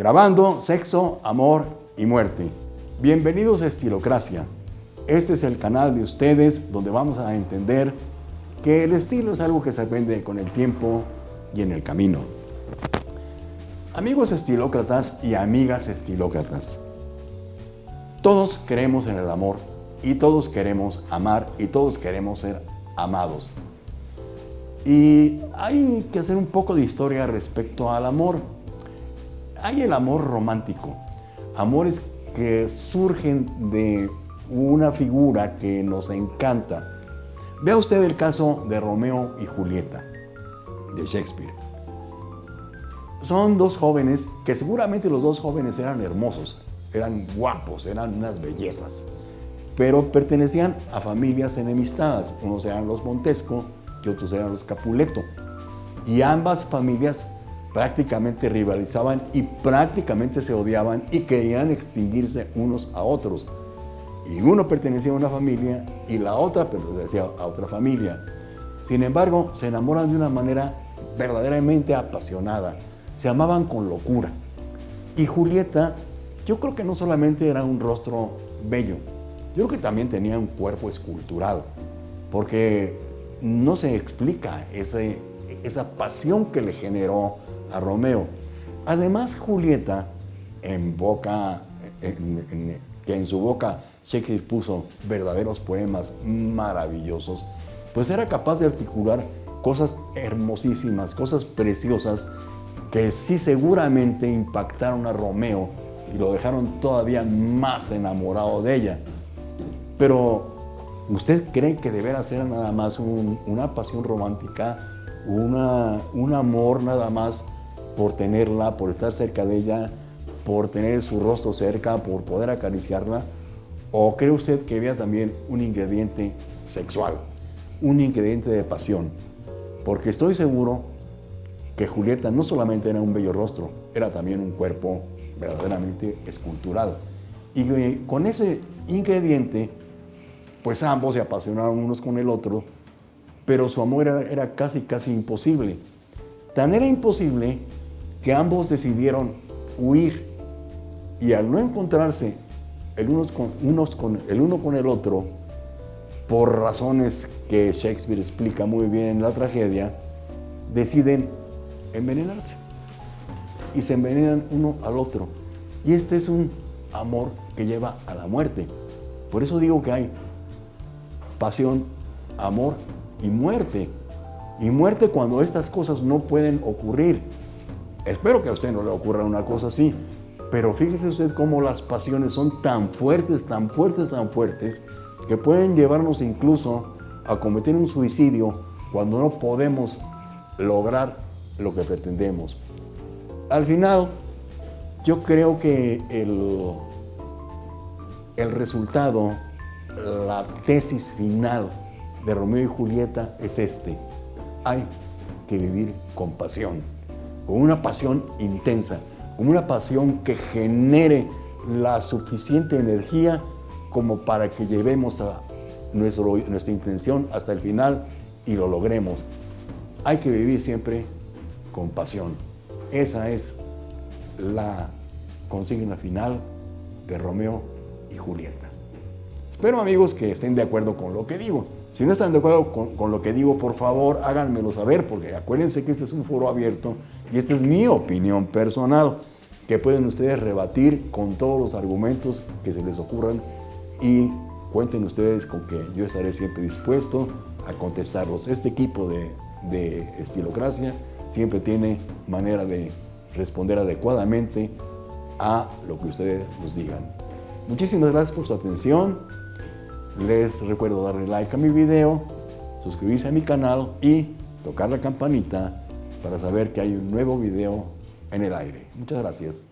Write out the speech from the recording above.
grabando sexo, amor y muerte. Bienvenidos a Estilocracia. Este es el canal de ustedes donde vamos a entender que el estilo es algo que se aprende con el tiempo y en el camino. Amigos estilócratas y amigas estilócratas, todos creemos en el amor y todos queremos amar y todos queremos ser amados. Y hay que hacer un poco de historia respecto al amor. Hay el amor romántico, amores que surgen de una figura que nos encanta. Vea usted el caso de Romeo y Julieta, de Shakespeare. Son dos jóvenes que seguramente los dos jóvenes eran hermosos, eran guapos, eran unas bellezas, pero pertenecían a familias enemistadas. Unos eran los Montesco y otros eran los Capuleto. Y ambas familias prácticamente rivalizaban y prácticamente se odiaban y querían extinguirse unos a otros. Y uno pertenecía a una familia y la otra pertenecía a otra familia. Sin embargo, se enamoran de una manera verdaderamente apasionada. Se amaban con locura. Y Julieta, yo creo que no solamente era un rostro bello, yo creo que también tenía un cuerpo escultural, porque no se explica esa pasión que le generó a Romeo. Además, Julieta, en boca, que en su boca Shakespeare puso verdaderos poemas maravillosos, pues era capaz de articular cosas hermosísimas, cosas preciosas, que sí seguramente impactaron a Romeo y lo dejaron todavía más enamorado de ella. Pero, ¿usted cree que deberá ser nada más una pasión romántica, un amor nada más por tenerla, por estar cerca de ella, por tener su rostro cerca, por poder acariciarla? ¿O cree usted que había también un ingrediente sexual, un ingrediente de pasión? Porque estoy seguro que Julieta no solamente era un bello rostro, era también un cuerpo verdaderamente escultural. Y con ese ingrediente, pues ambos se apasionaron unos con el otro, pero su amor era, era casi, casi imposible. Tan era imposible que ambos decidieron huir y al no encontrarse el, uno con el otro, por razones que Shakespeare explica muy bien en la tragedia, deciden envenenarse y se envenenan uno al otro. Y este es un amor que lleva a la muerte. Por eso digo que hay pasión, amor y muerte. Y muerte cuando estas cosas no pueden ocurrir. Espero que a usted no le ocurra una cosa así, pero fíjese usted cómo las pasiones son tan fuertes, tan fuertes, tan fuertes, que pueden llevarnos incluso a cometer un suicidio cuando no podemos lograr lo que pretendemos. Al final, yo creo que el, el resultado, la tesis final de Romeo y Julieta es este. Hay que vivir con pasión con una pasión intensa, con una pasión que genere la suficiente energía como para que llevemos a nuestra intención hasta el final y lo logremos. Hay que vivir siempre con pasión. Esa es la consigna final de Romeo y Julieta. Espero amigos que estén de acuerdo con lo que digo. Si no están de acuerdo con, lo que digo, por favor, háganmelo saber, porque acuérdense que este es un foro abierto y esta es mi opinión personal, que pueden ustedes rebatir con todos los argumentos que se les ocurran y cuenten ustedes con que yo estaré siempre dispuesto a contestarlos. Este equipo de, de Estilocracia siempre tiene manera de responder adecuadamente a lo que ustedes nos digan. Muchísimas gracias por su atención. Les recuerdo darle like a mi video, suscribirse a mi canal y tocar la campanita para saber que hay un nuevo video en el aire. Muchas gracias.